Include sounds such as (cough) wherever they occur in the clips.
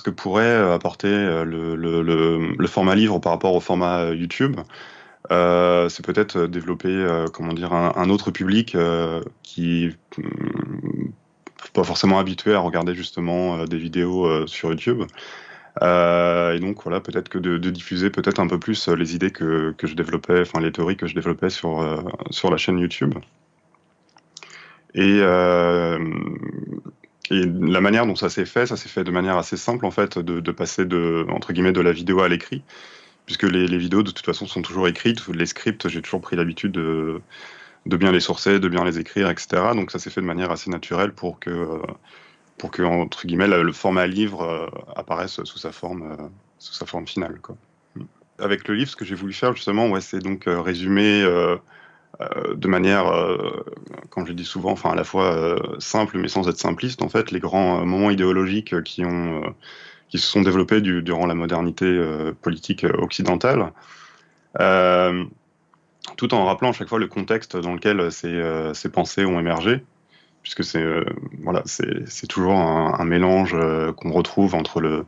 ce que pourrait apporter le, le, format livre par rapport au format YouTube, c'est peut-être développer, comment dire, un, autre public qui n'est mm, pas forcément habitué à regarder justement des vidéos sur YouTube. et donc voilà, peut-être que de, diffuser peut-être un peu plus les idées que, que, je développais, enfin les théories que je développais sur, sur la chaîne YouTube. Et, et la manière dont ça s'est fait, ça s'est fait de manière assez simple en fait, de, passer de entre guillemets de la vidéo à l'écrit, puisque les, vidéos de toute façon sont toujours écrites. Les scripts, j'ai toujours pris l'habitude de, bien les sourcer, de bien les écrire, etc. Donc ça s'est fait de manière assez naturelle pour que pour que entre guillemets le format livre euh, apparaisse sous sa forme euh, sous sa forme finale. Avec le livre, ce que j'ai voulu faire justement, c'est donc euh, résumer de manière, euh, comme je dis souvent, enfin à la fois euh, simple mais sans être simpliste, en fait, les grands moments idéologiques qui ont qui se sont développés durant la modernité politique occidentale, tout en rappelant à chaque fois le contexte dans lequel ces, ces pensées ont émergé, puisque c'est voilà, c'est toujours un, mélange qu'on retrouve entre le,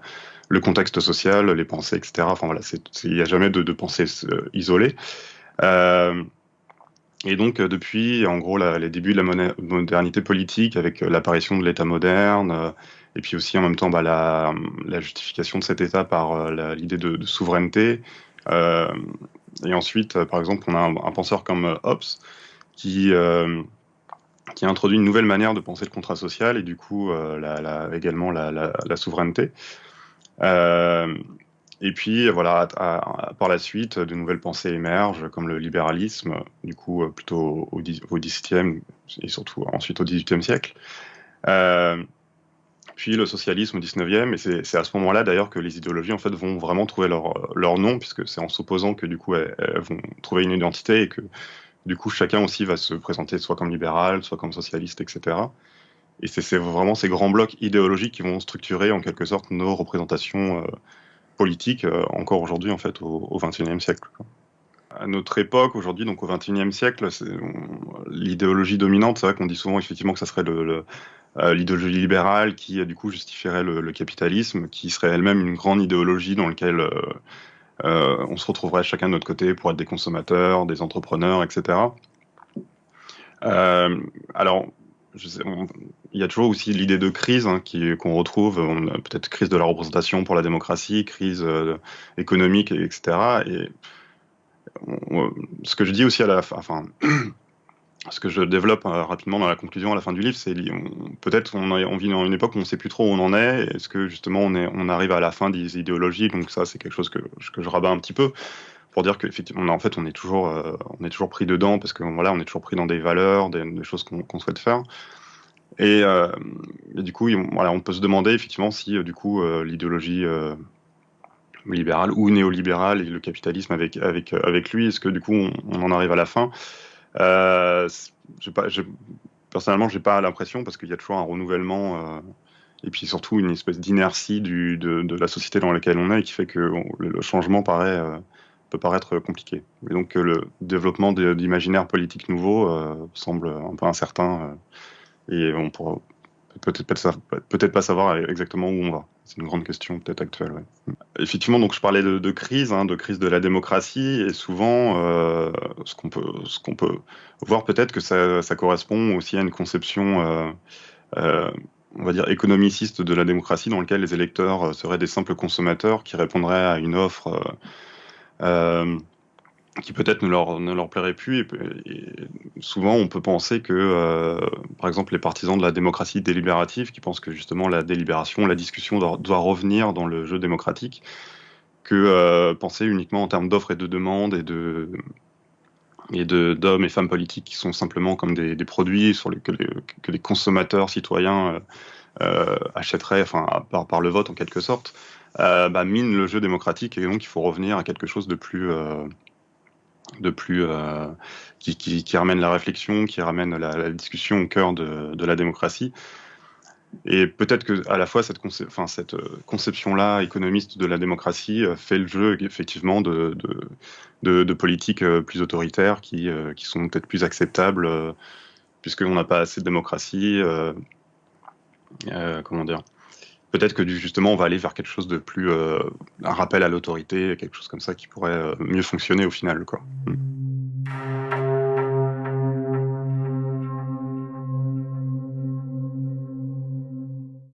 le, contexte social, les pensées, etc. Enfin voilà, il n'y a jamais de, de pensée isolée. Et donc, euh, depuis, en gros, les débuts de la modernité politique, avec euh, l'apparition de l'État moderne, euh, et puis aussi en même temps bah, la, justification de cet État par l'idée de, souveraineté. et ensuite, par exemple, on a un, penseur comme Hobbes qui, qui a introduit une nouvelle manière de penser le contrat social et du coup également la, souveraineté. Et puis, voilà, par la suite, de nouvelles pensées émergent, comme le libéralisme, du coup, euh, plutôt au, au XVIIe et surtout ensuite au XVIIIe siècle. Euh, puis le socialisme au XIXe, et c'est à ce moment-là d'ailleurs que les idéologies en fait vont vraiment trouver leur, leur nom, puisque c'est en s'opposant que du coup elles, vont trouver une identité et que du coup chacun aussi va se présenter soit comme libéral, soit comme socialiste, etc. Et c'est vraiment ces grands blocs idéologiques qui vont structurer en quelque sorte nos représentations euh, politique euh, encore aujourd'hui en fait au XXIe siècle. À notre époque, aujourd'hui, donc au XXIe siècle, l'idéologie dominante, c'est vrai qu'on dit souvent effectivement que ça serait euh, l'idéologie libérale qui euh, du coup justifierait le, capitalisme, qui serait elle-même une grande idéologie dans laquelle on se retrouverait chacun de notre côté pour être des consommateurs, des entrepreneurs, etc. alors, il y a toujours aussi l'idée de crise hein, qu'on retrouve, peut-être crise de la représentation pour la démocratie, crise euh, économique, etc. Et ce que je dis aussi à la fin, enfin, (clears throat) ce que je développe euh, rapidement dans la conclusion à la fin du livre, c'est peut-être on, on, vit dans une époque où on ne sait plus trop où on en est. Est-ce que justement on, arrive à la fin des idéologies? Donc ça, c'est quelque chose que je rabats un petit peu pour dire qu'effectivement, en fait, on est toujours, euh, on est toujours pris dedans parce que voilà, on est toujours pris dans des valeurs, des, choses qu'on souhaite faire. Euh, et, du coup, voilà, on peut se demander effectivement si euh, du coup l'idéologie libérale ou néolibérale et le capitalisme avec avec avec lui, est-ce que du coup on, en arrive à la fin? Pas, je, Personnellement, j'ai pas l'impression parce qu'il y a toujours un renouvellement et puis surtout une espèce d'inertie de, de, la société dans laquelle on est qui fait que le, changement paraît peut paraître compliqué. Et donc euh, le développement d'imaginaire politique nouveau euh, semble un peu incertain euh, et on pourra peut-être pas, savoir exactement où on va. C'est une grande question peut-être actuelle. Effectivement, donc je parlais de, crise, hein, de crise de la démocratie, et souvent, ce qu'on peut, voir peut-être que ça, correspond aussi à une conception, on va dire économiciste de la démocratie, dans laquelle les électeurs seraient des simples consommateurs qui répondraient à une offre qui peut-être ne leur, ne leur plairait plus. Souvent, on peut penser que, euh, par exemple, les partisans de la démocratie délibérative, qui pensent que justement la délibération, la discussion doit, revenir dans le jeu démocratique, que euh, penser uniquement en termes d'offres et de demandes et de et d'hommes et femmes politiques qui sont simplement comme des, produits que, les, consommateurs citoyens achèteraient enfin, par, par, le vote en quelque sorte, euh, bah, mine le jeu démocratique et donc il faut revenir à quelque chose de plus euh, de plus euh, qui, qui, ramène la réflexion, qui ramène la, discussion au cœur de, la démocratie. Et peut-être que à la fois cette, enfin, cette conception-là économiste de la démocratie fait le jeu effectivement de, de, politiques plus autoritaires qui, qui sont peut-être plus acceptables puisqu'on n'a pas assez de démocratie. comment dire peut-être que justement on va aller vers quelque chose de plus un rappel à l'autorité, quelque chose comme ça qui pourrait mieux fonctionner au final. Quoi. Mm.